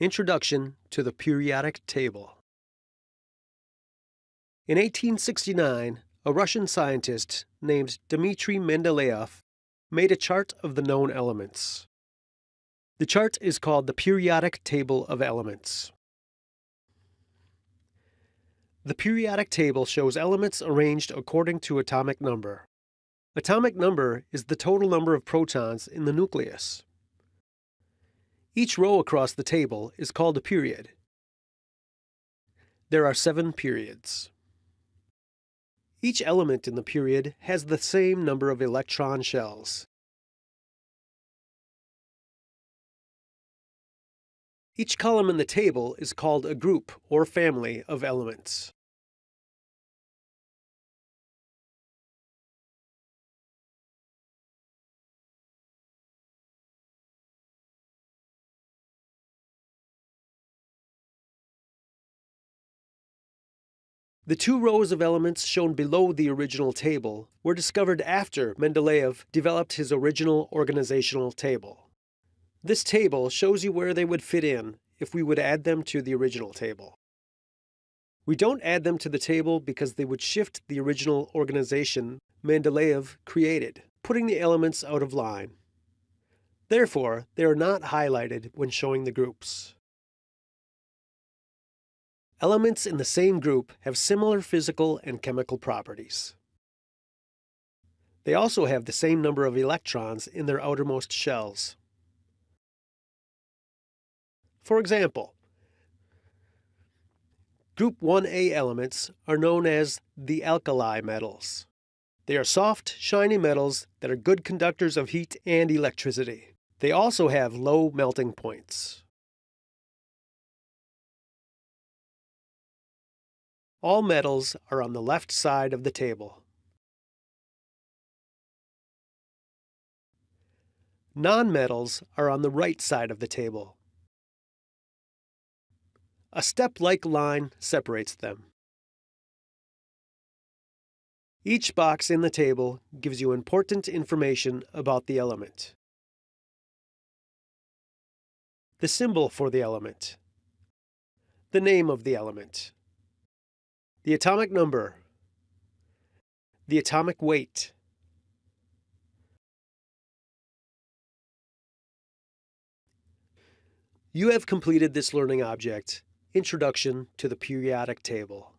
Introduction to the Periodic Table In 1869, a Russian scientist named Dmitry Mendeleev made a chart of the known elements. The chart is called the Periodic Table of Elements. The periodic table shows elements arranged according to atomic number. Atomic number is the total number of protons in the nucleus. Each row across the table is called a period. There are seven periods. Each element in the period has the same number of electron shells. Each column in the table is called a group or family of elements. The two rows of elements shown below the original table were discovered after Mendeleev developed his original organizational table. This table shows you where they would fit in if we would add them to the original table. We don't add them to the table because they would shift the original organization Mendeleev created, putting the elements out of line. Therefore, they are not highlighted when showing the groups. Elements in the same group have similar physical and chemical properties. They also have the same number of electrons in their outermost shells. For example, Group 1A elements are known as the alkali metals. They are soft, shiny metals that are good conductors of heat and electricity. They also have low melting points. All metals are on the left side of the table. Nonmetals are on the right side of the table. A step-like line separates them. Each box in the table gives you important information about the element. The symbol for the element. The name of the element. The atomic number. The atomic weight. You have completed this learning object, Introduction to the Periodic Table.